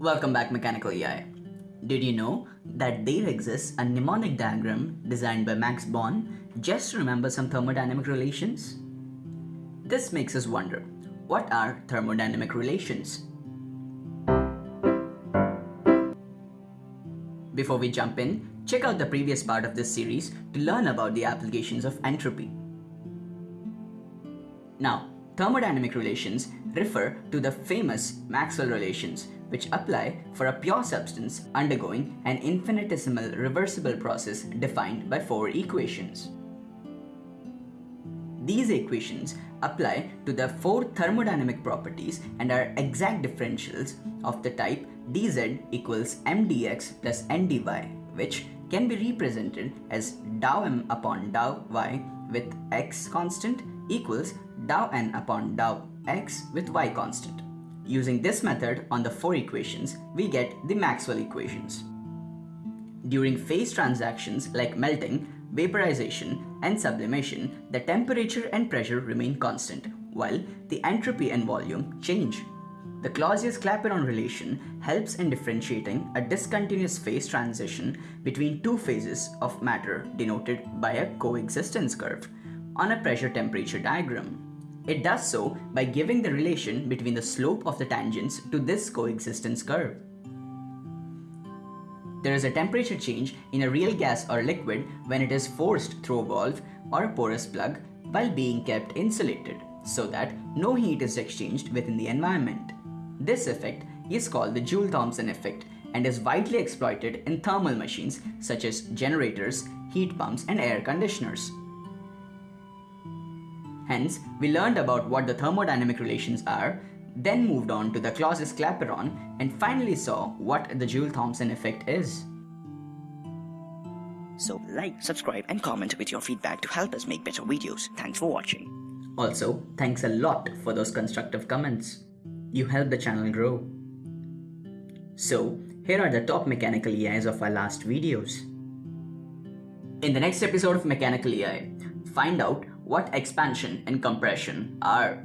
Welcome back Mechanical EI. Did you know that there exists a mnemonic diagram designed by Max Born just to remember some thermodynamic relations? This makes us wonder, what are thermodynamic relations? Before we jump in, check out the previous part of this series to learn about the applications of entropy. Now, thermodynamic relations refer to the famous Maxwell relations which apply for a pure substance undergoing an infinitesimal reversible process defined by four equations. These equations apply to the four thermodynamic properties and are exact differentials of the type dz equals mdx plus ndy which can be represented as dou m upon dou y with x constant equals dou n upon dou x with y constant. Using this method on the four equations, we get the Maxwell equations. During phase transitions like melting, vaporization, and sublimation, the temperature and pressure remain constant, while the entropy and volume change. The Clausius-Clapeyron relation helps in differentiating a discontinuous phase transition between two phases of matter denoted by a coexistence curve on a pressure-temperature diagram. It does so by giving the relation between the slope of the tangents to this coexistence curve. There is a temperature change in a real gas or liquid when it is forced through a valve or a porous plug while being kept insulated so that no heat is exchanged within the environment. This effect is called the Joule-Thomson effect and is widely exploited in thermal machines such as generators, heat pumps and air conditioners. Hence, we learned about what the thermodynamic relations are, then moved on to the Clausius-Clapeyron and finally saw what the Joule-Thomson effect is. So like, subscribe and comment with your feedback to help us make better videos. Thanks for watching. Also, thanks a lot for those constructive comments. You help the channel grow. So, here are the top mechanical EIs of our last videos. In the next episode of Mechanical EI, find out what expansion and compression are.